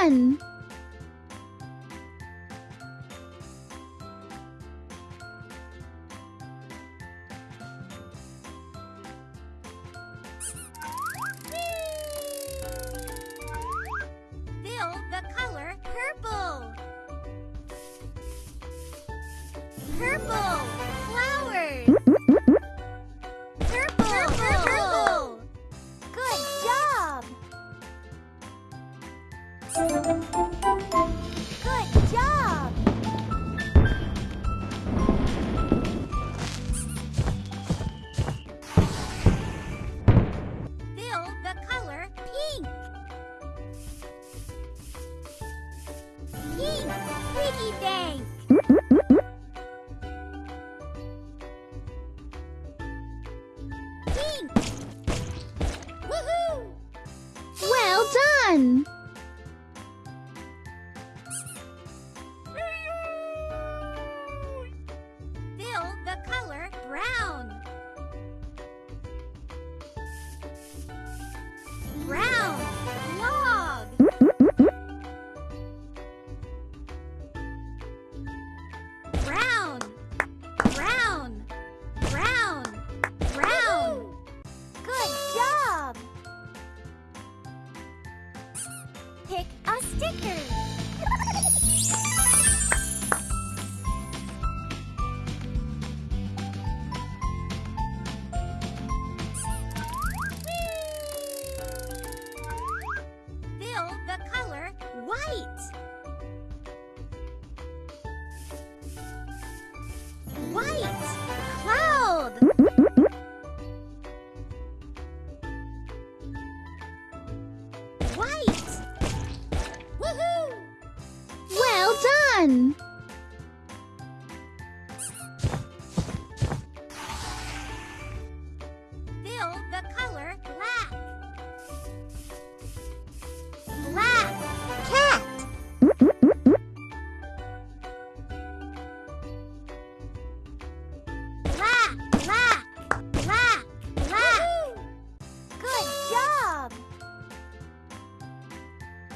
Fill the color purple! Purple! Well done! pick a sticker.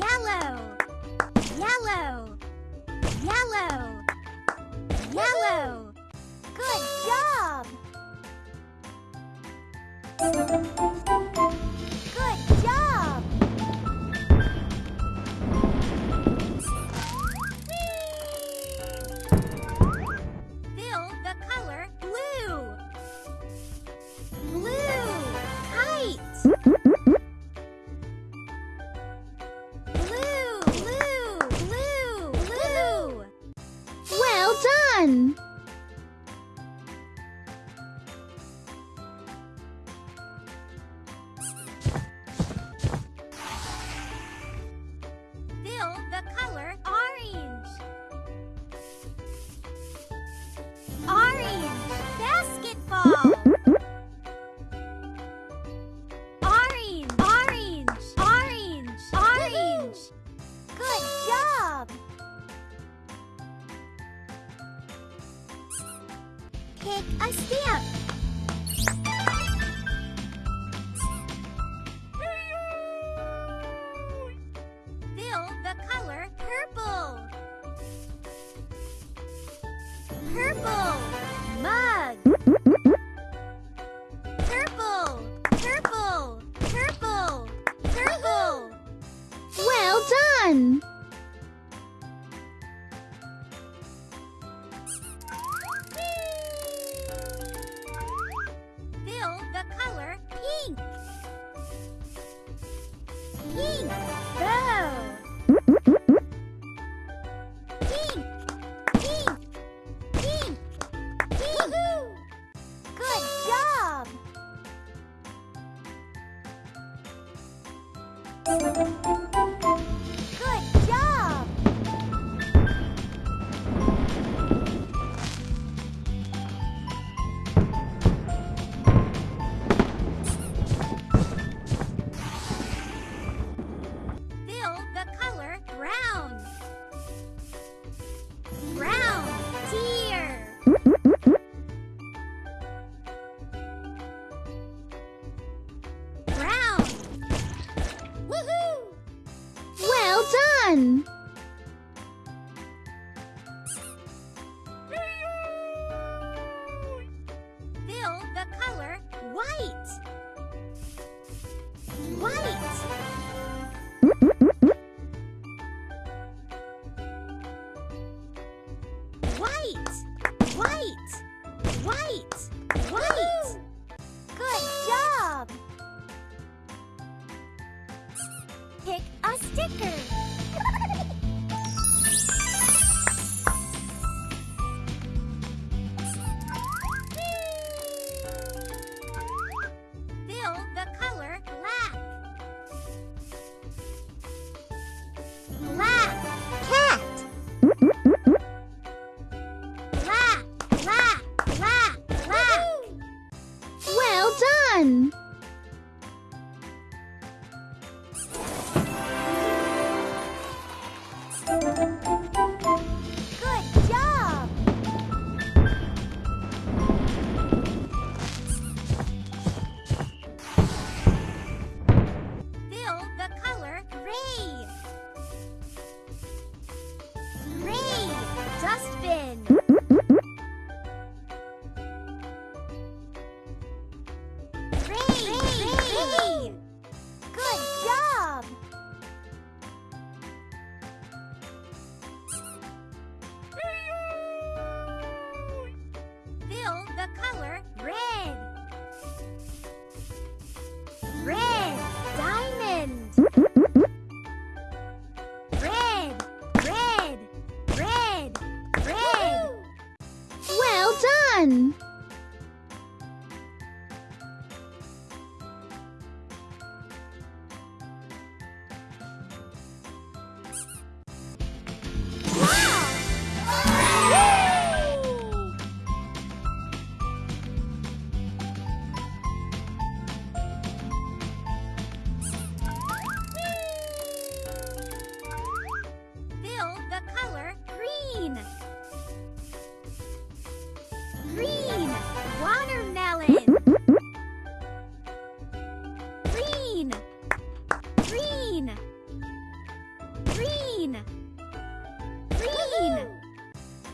Yellow. Yellow. Yellow. Yellow. Good job! one. Fill the color. White. White. White. White. White. Good job. Pick a sticker.